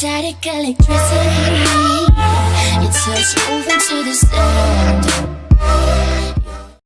static electricity. It's us moving to the